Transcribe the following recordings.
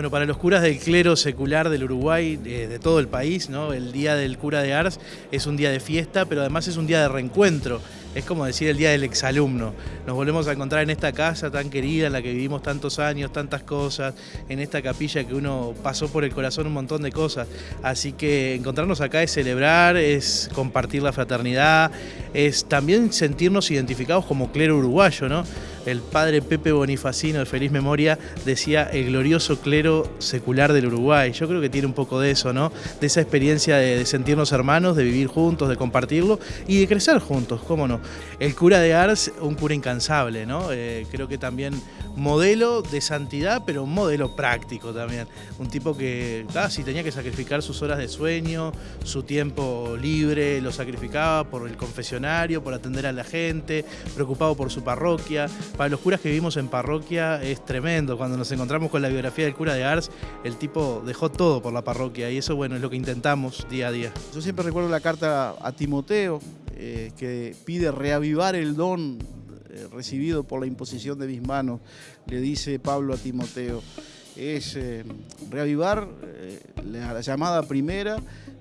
Bueno, para los curas del clero secular del Uruguay, de, de todo el país, ¿no? el Día del Cura de Ars es un día de fiesta, pero además es un día de reencuentro. Es como decir el día del exalumno. Nos volvemos a encontrar en esta casa tan querida, en la que vivimos tantos años, tantas cosas, en esta capilla que uno pasó por el corazón un montón de cosas. Así que encontrarnos acá es celebrar, es compartir la fraternidad, es también sentirnos identificados como clero uruguayo, ¿no? El padre Pepe Bonifacino, de feliz memoria, decía el glorioso clero secular del Uruguay. Yo creo que tiene un poco de eso, ¿no? De esa experiencia de, sentirnos hermanos, de vivir juntos, de compartirlo y de crecer juntos, ¿cómo no? El cura de Ars, un cura incansable, ¿no? Eh, creo que también modelo de santidad, pero un modelo práctico también. Un tipo que casi tenía que sacrificar sus horas de sueño, su tiempo libre, lo sacrificaba por el confesionario, por atender a la gente, preocupado por su parroquia. Para los curas que vivimos en parroquia es tremendo. Cuando nos encontramos con la biografía del cura de Ars, el tipo dejó todo por la parroquia y eso, bueno, es lo que intentamos día a día. Yo siempre recuerdo la carta a Timoteo, eh, que pide reavivar el don eh, recibido por la imposición de mis manos, le dice Pablo a Timoteo, es eh, reavivar eh, la llamada primera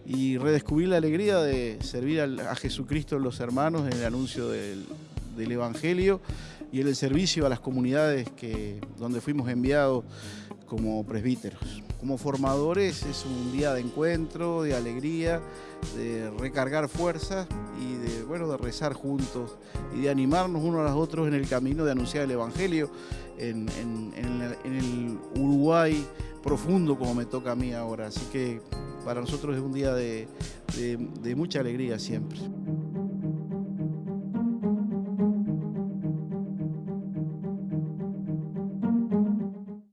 y redescubrir la alegría de servir al, a Jesucristo los hermanos en el anuncio del, del Evangelio y en el servicio a las comunidades que, donde fuimos enviados como presbíteros. Como formadores es un día de encuentro, de alegría, de recargar fuerzas y de, bueno, de rezar juntos y de animarnos unos a los otros en el camino de anunciar el Evangelio en, en, en, el, en el Uruguay profundo como me toca a mí ahora. Así que para nosotros es un día de, de, de mucha alegría siempre.